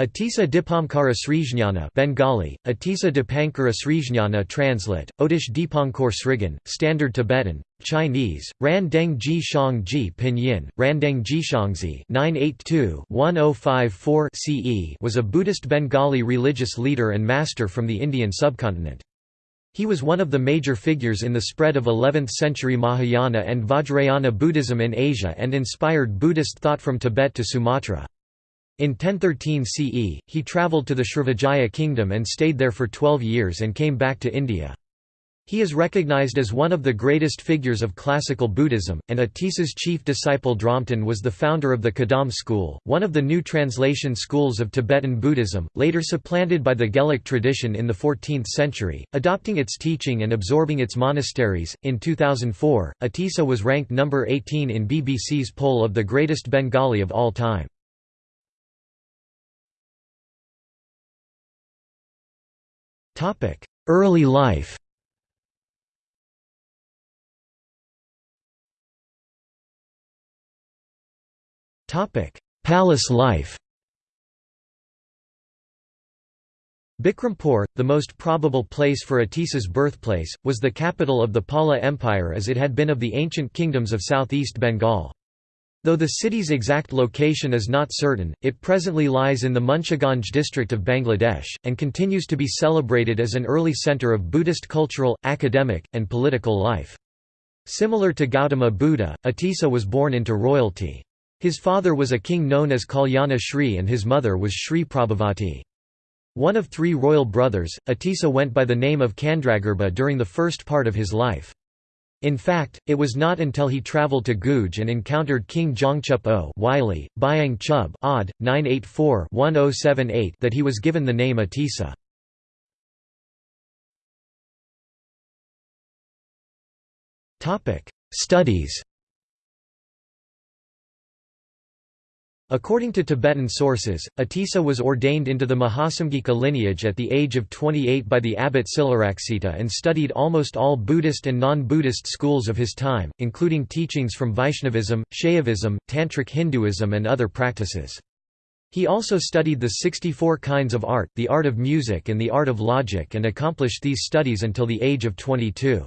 Atisa Dipankara Srijnana Bengali, Atisa Dipankara Srijnana Translate, Otish Dipankor Srigan, Standard Tibetan, Chinese, Ran Deng Ji Shang Ji Pinyin, Randeng Jishangzi 982-1054 CE was a Buddhist Bengali religious leader and master from the Indian subcontinent. He was one of the major figures in the spread of 11th-century Mahayana and Vajrayana Buddhism in Asia and inspired Buddhist thought from Tibet to Sumatra. In 1013 CE, he travelled to the Srivijaya kingdom and stayed there for 12 years and came back to India. He is recognized as one of the greatest figures of classical Buddhism, and Atisa's chief disciple Dromten was the founder of the Kadam school, one of the new translation schools of Tibetan Buddhism, later supplanted by the Gelug tradition in the 14th century, adopting its teaching and absorbing its monasteries. In 2004, Atisa was ranked number 18 in BBC's poll of the greatest Bengali of all time. Early life. Palace life. Bikrampur, the most probable place for Atisa's birthplace, was the capital of the Pala Empire as it had been of the ancient kingdoms of southeast Bengal. Though the city's exact location is not certain, it presently lies in the Munshiganj district of Bangladesh, and continues to be celebrated as an early centre of Buddhist cultural, academic, and political life. Similar to Gautama Buddha, Atisa was born into royalty. His father was a king known as Kalyana Shri and his mother was Shri Prabhavati. One of three royal brothers, Atisa went by the name of Candragarbha during the first part of his life. In fact, it was not until he travelled to Guge and encountered King Jongchup O Wylie, Byang Chub odd, 984-1078 that he was given the name Atisa. Studies According to Tibetan sources, Atisa was ordained into the Mahasamghika lineage at the age of 28 by the abbot Silaraksita and studied almost all Buddhist and non-Buddhist schools of his time, including teachings from Vaishnavism, Shaivism, Tantric Hinduism and other practices. He also studied the 64 kinds of art, the art of music and the art of logic and accomplished these studies until the age of 22.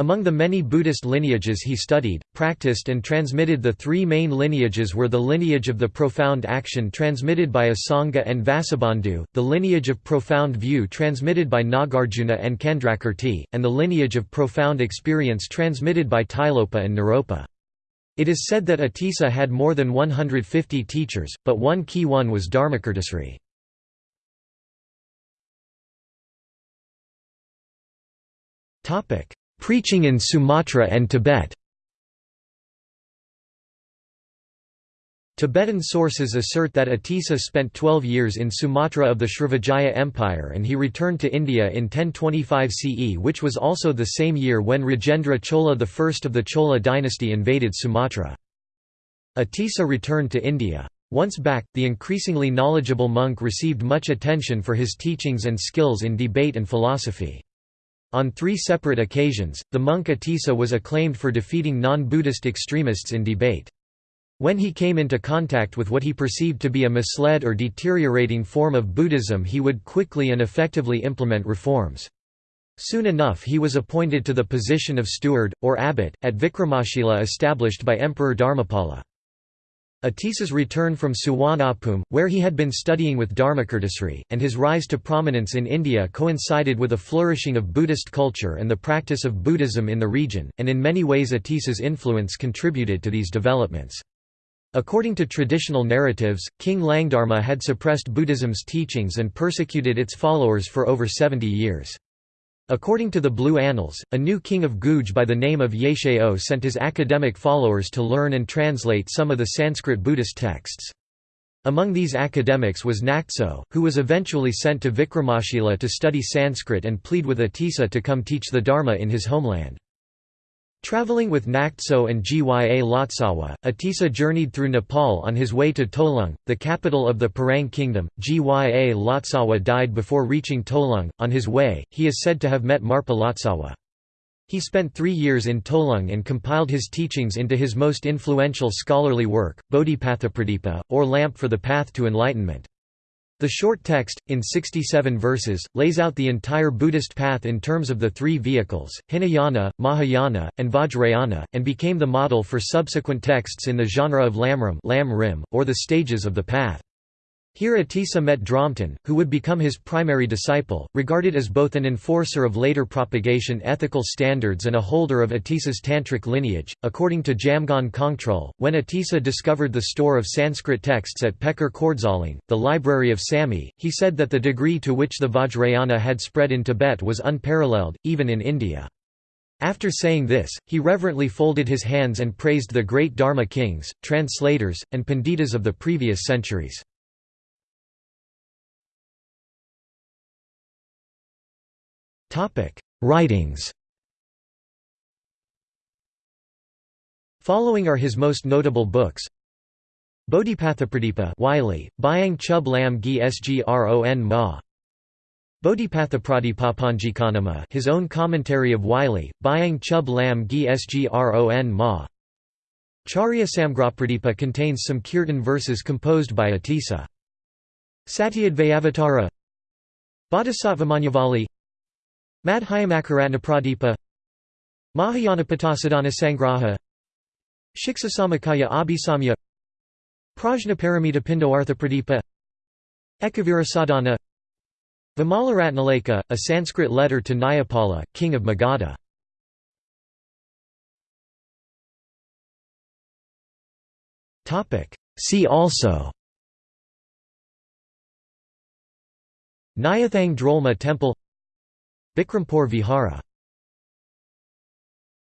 Among the many Buddhist lineages he studied, practiced and transmitted the three main lineages were the lineage of the profound action transmitted by Asanga and Vasubandhu, the lineage of profound view transmitted by Nagarjuna and Candrakirti, and the lineage of profound experience transmitted by Tilopa and Naropa. It is said that Atisa had more than 150 teachers, but one key one was Dharmakirtisri. Topic Preaching in Sumatra and Tibet Tibetan sources assert that Atisa spent 12 years in Sumatra of the Srivijaya Empire and he returned to India in 1025 CE which was also the same year when Rajendra Chola I of the Chola dynasty invaded Sumatra. Atisa returned to India. Once back, the increasingly knowledgeable monk received much attention for his teachings and skills in debate and philosophy. On three separate occasions, the monk Atisa was acclaimed for defeating non-Buddhist extremists in debate. When he came into contact with what he perceived to be a misled or deteriorating form of Buddhism he would quickly and effectively implement reforms. Soon enough he was appointed to the position of steward, or abbot, at Vikramashila established by Emperor Dharmapala. Atisa's return from Suvarnabhumi, where he had been studying with Dharmakirtisri, and his rise to prominence in India coincided with a flourishing of Buddhist culture and the practice of Buddhism in the region, and in many ways Atisa's influence contributed to these developments. According to traditional narratives, King Langdharma had suppressed Buddhism's teachings and persecuted its followers for over 70 years. According to the Blue Annals, a new king of Guge by the name of Yeshao sent his academic followers to learn and translate some of the Sanskrit Buddhist texts. Among these academics was Naktso, who was eventually sent to Vikramashila to study Sanskrit and plead with Atisa to come teach the Dharma in his homeland. Traveling with Naktso and Gya Lotsawa, Atisa journeyed through Nepal on his way to Tolung, the capital of the Parang kingdom. Gya Lotsawa died before reaching Tolung. On his way, he is said to have met Marpa Lotsawa. He spent three years in Tolung and compiled his teachings into his most influential scholarly work, Bodhipathapradipa, or Lamp for the Path to Enlightenment. The short text, in 67 verses, lays out the entire Buddhist path in terms of the three vehicles, Hinayana, Mahayana, and Vajrayana, and became the model for subsequent texts in the genre of lamrim or the stages of the path. Here Atisa met Drompton, who would become his primary disciple, regarded as both an enforcer of later propagation ethical standards and a holder of Atisa's tantric lineage. According to Jamgon Kongtrul, when Atisa discovered the store of Sanskrit texts at Pekar Kordsaling, the library of Samye, he said that the degree to which the Vajrayana had spread in Tibet was unparalleled, even in India. After saying this, he reverently folded his hands and praised the great Dharma kings, translators, and panditas of the previous centuries. Writings. Following are his most notable books. Bodhipathapradipa Wylie, Byang Chub Lam Gi Sgron Ma. Bodhipathapradipapanjikanama his own commentary of Wylie, Byang Chub Lam Gi Sgron Ma. Charya Samgrapradipa contains some kirtan verses composed by Atisa. Satyadvayavatara. Bodhisattvamanyavali Madhyamakaratnapradipa Mahayanapatassadhana Sangraha. Shiksasamakaya Abhisamya. Prajnaparamita Pindoarthapradipa Ekavirasadhana Vimalaratnaleka, a Sanskrit letter to Nayapala, king of Magadha. See also. Nyathang Drolma Temple Bikrampur Vihara